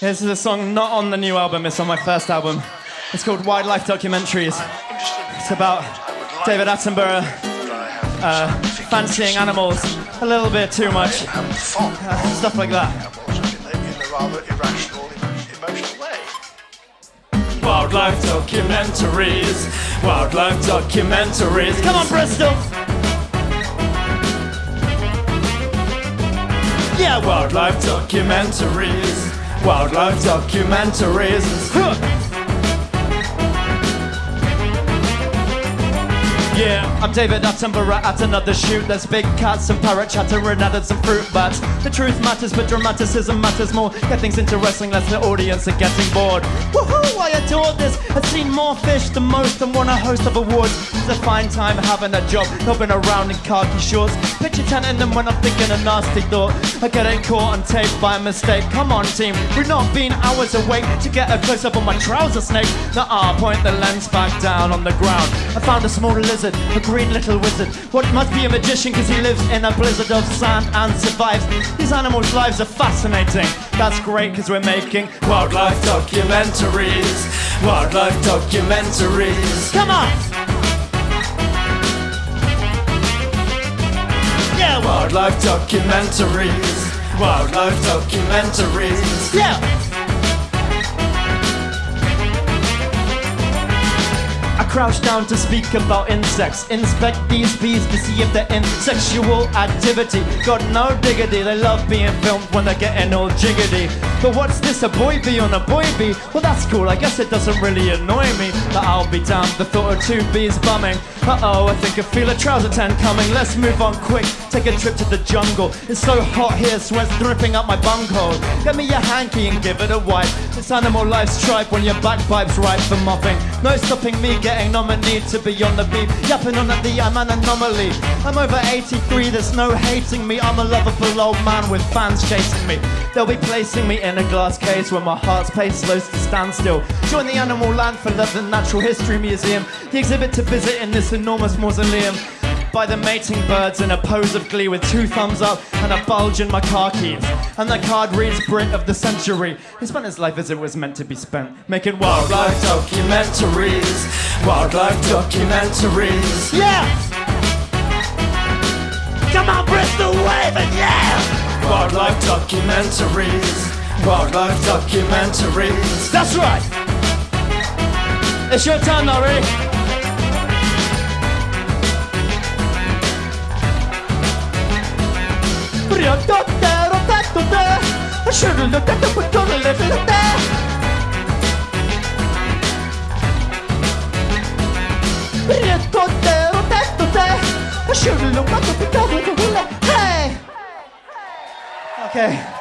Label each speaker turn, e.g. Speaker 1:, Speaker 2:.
Speaker 1: This is a song not on the new album, it's on my first album. It's called Wildlife Documentaries. It's about David Attenborough uh, fancying animals a little bit too much, uh, stuff like that. Wildlife documentaries, wildlife documentaries. Come on, Bristol! Yeah, wildlife documentaries, wildlife documentaries. Yeah, I'm David Attenborough at another shoot. There's big cats and parrot chattering at some fruit bats. The truth matters, but dramaticism matters more. Get things interesting, less the audience are getting bored. Woohoo, I adore this. I've seen more fish than most and won a host of awards. It's a fine time having a job, hopping around in khaki shorts. Picture tenting them when I'm thinking a nasty thought. I getting caught on tape by mistake. Come on, team, we've not been hours awake to get a close up on my trouser snake. Nah, I point the lens back down on the ground. I found a small lizard a green little wizard. What must be a magician because he lives in a blizzard of sand and survives. These animals' lives are fascinating. That's great because we're making wildlife documentaries. Wildlife documentaries. Come on! Wildlife documentaries. Wildlife documentaries. Yeah! I crouch down to speak about insects. Inspect these bees to see if they're in sexual activity. Got no diggity, they love being filmed when they're getting all jiggity. But what's this, a boy bee on a boy bee? Well, that's cool, I guess it doesn't really annoy me. But I'll be damned, the thought of two bees bumming. Uh oh, I think I feel a trouser tan coming. Let's move on quick, take a trip to the jungle. It's so hot here, sweat's dripping up my bunghole. Get me your hanky and give it a wipe. This animal life's tripe when your backpipe's ripe for mopping. No stopping me getting getting nominated to be on the beat. Yapping on at the I'm an anomaly. I'm over 83, there's no hating me. I'm a lovable old man with fans chasing me. They'll be placing me in a glass case where my heart's pace slows to standstill. Join the Animal Land for the Natural History Museum, the exhibit to visit in this enormous mausoleum by the mating birds in a pose of glee with two thumbs up and a bulge in my car keys. And the card reads Brit of the Century. He spent his life as it was meant to be spent, making wildlife documentaries. Wildlife documentaries. Yeah! Come on, Bristol, wave it, yeah! Wildlife documentaries. Wildlife documentaries. That's right! It's your turn, Nori. Riotote, rotatote, shurulotete, putorelefete. Riotote, rotatote, shurulotete, putorelefete. Hey! Okay.